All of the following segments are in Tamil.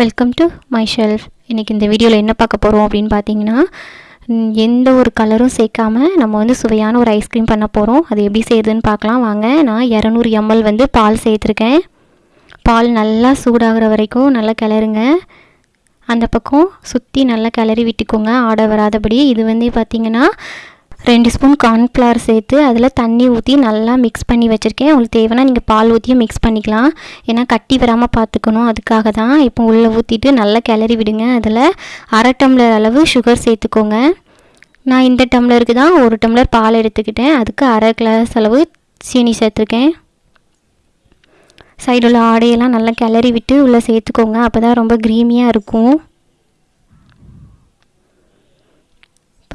வெல்கம் டு மை ஷெல்ஃப் இன்றைக்கி இந்த வீடியோவில் என்ன பார்க்க போகிறோம் அப்படின்னு பார்த்தீங்கன்னா எந்த ஒரு கலரும் சேர்க்காம நம்ம வந்து சுவையான ஒரு ஐஸ்கிரீம் பண்ண போகிறோம் அது எப்படி செய்யுதுன்னு பார்க்கலாம். வாங்க நான் இரநூறு எம்எல் வந்து பால் சேர்த்துருக்கேன். பால் நல்லா சூடாகிற வரைக்கும் நல்லா கிளறுங்க. அந்த பக்கம் சுற்றி நல்லா கிளறி விட்டுக்கோங்க. ஆட வராதபடி. இது வந்து பார்த்திங்கன்னா ரெண்டு ஸ்பூன் கார்ன்ஃப்ளவர் சேர்த்து அதில் தண்ணி ஊற்றி நல்லா மிக்ஸ் பண்ணி வச்சுருக்கேன். உங்களுக்கு தேவைன்னா நீங்கள் பால் ஊற்றியும் மிக்ஸ் பண்ணிக்கலாம். ஏன்னா கட்டி வராமல் பார்த்துக்கணும். அதுக்காக தான் இப்போ உள்ளே ஊற்றிட்டு நல்லா கிளறி விடுங்க. அதில் அரை டம்ளர் அளவு சுகர் சேர்த்துக்கோங்க. நான் இந்த டம்ளருக்கு தான் ஒரு டம்ளர் பால் எடுத்துக்கிட்டேன். அதுக்கு அரை கிளாஸ் அளவு சீனி சேர்த்துருக்கேன். சைடில் உள்ள ஆடையெல்லாம் நல்லா கிளறி விட்டு உள்ளே சேர்த்துக்கோங்க. அப்போ தான் ரொம்ப க்ரீமியாக இருக்கும்.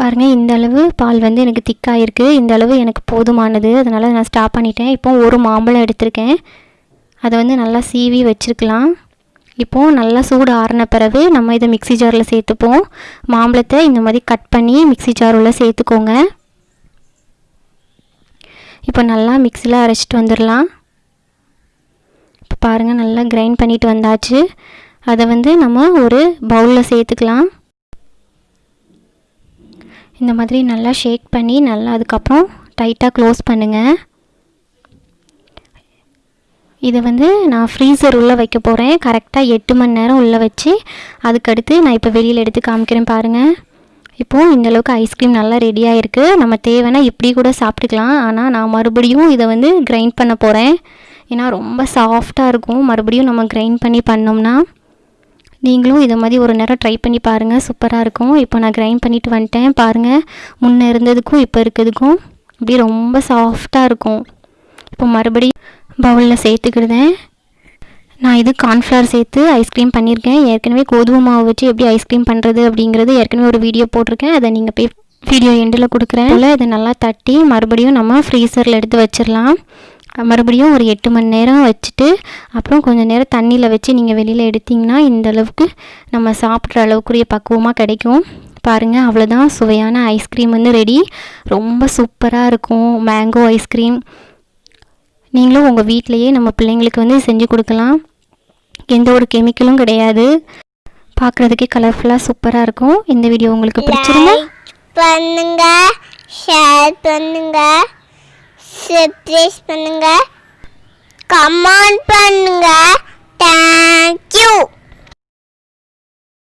பாருங்கள் இந்த அளவு பால் வந்து எனக்கு திக்காக இருக்குது இந்த அளவு எனக்கு போதுமானது. அதனால் நான் ஸ்டாப் பண்ணிட்டேன். இப்போ ஒரு மாம்பழம் எடுத்திருக்கேன். அதை வந்து நல்லா சீவி வச்சுருக்கலாம். இப்போது நல்லா சூடு ஆறின பிறகு நம்ம இதை மிக்ஸி ஜாரில் சேர்த்துப்போம். மாம்பழத்தை இந்த மாதிரி கட் பண்ணி மிக்ஸி ஜார் சேர்த்துக்கோங்க. இப்போ நல்லா மிக்ஸியில் அரைச்சிட்டு வந்துடலாம். இப்போ பாருங்கள் நல்லா கிரைண்ட் பண்ணிட்டு வந்தாச்சு. அதை வந்து நம்ம ஒரு பவுலில் சேர்த்துக்கலாம். இந்த மாதிரி நல்லா ஷேக் பண்ணி நல்லா அதுக்கப்புறம் டைட்டாக க்ளோஸ் பண்ணுங்கள் இதை வந்து நான் ஃப்ரீசர் உள்ளே வைக்க போகிறேன் கரெக்டாக எட்டு மணி நேரம் உள்ளே வச்சு அதுக்கடுத்து நான் இப்போ வெளியில் எடுத்து காமிக்கிறேன் பாருங்கள் இப்போது இந்த அளவுக்கு ஐஸ்கிரீம் நல்லா ரெடியாக இருக்குது நம்ம தேவைன்னா இப்படி கூட சாப்பிட்டுக்கலாம். ஆனால் நான் மறுபடியும் இதை வந்து கிரைண்ட் பண்ண போகிறேன் ஏன்னா ரொம்ப சாஃப்டாக இருக்கும். மறுபடியும் நம்ம கிரைண்ட் பண்ணி பண்ணோம்னா நீங்களும் இதை மாதிரி ஒரு நேரம் ட்ரை பண்ணி பாருங்கள் சூப்பராக இருக்கும். இப்போ நான் கிரைண்ட் பண்ணிட்டு வந்துட்டேன். பாருங்கள் முன்னே இருந்ததுக்கும் இப்போ இருக்கிறதுக்கும் அப்படியே ரொம்ப சாஃப்டாக இருக்கும். இப்போ மறுபடியும் பவுலில் சேர்த்துக்கிடுதேன். நான் இது கார்ன்ஃப்ளவர் சேர்த்து ஐஸ்கிரீம் பண்ணியிருக்கேன். ஏற்கனவே கோதுமை மாவு வச்சு எப்படி ஐஸ்கிரீம் பண்ணுறது அப்படிங்கிறது ஏற்கனவே ஒரு வீடியோ போட்டிருக்கேன். அதை நீங்கள் போய் வீடியோ எண்டில் கொடுக்குறேன். இல்லை இதை நல்லா தட்டி மறுபடியும் நம்ம ஃப்ரீசரில் எடுத்து வச்சிடலாம். மறுபடியும் ஒரு எட்டு மணி நேரம் வச்சுட்டு அப்புறம் கொஞ்சம் நேரம் தண்ணியில் வச்சு நீங்கள் வெளியில் எடுத்தீங்கன்னா இந்த அளவுக்கு நம்ம சாப்பிட்ற அளவுக்குரிய பக்குவமாக கிடைக்கும். பாருங்கள் அவ்வளோதான் சுவையான ஐஸ்கிரீம் வந்து ரெடி ரொம்ப சூப்பராக இருக்கும் மேங்கோ ஐஸ்கிரீம் நீங்களும் உங்கள் வீட்டிலையே நம்ம பிள்ளைங்களுக்கு வந்து செஞ்சு கொடுக்கலாம். எந்த ஒரு கெமிக்கலும் கிடையாது. பார்க்குறதுக்கே கலர்ஃபுல்லாக சூப்பராக இருக்கும். இந்த வீடியோ உங்களுக்கு பிடிச்சிருந்தா பண்ணுங்க ஷேர் பண்ணுங்கள் சப்ஸ்கிரைப் பண்ணுங்க. கமெண்ட் பண்ணுங்க.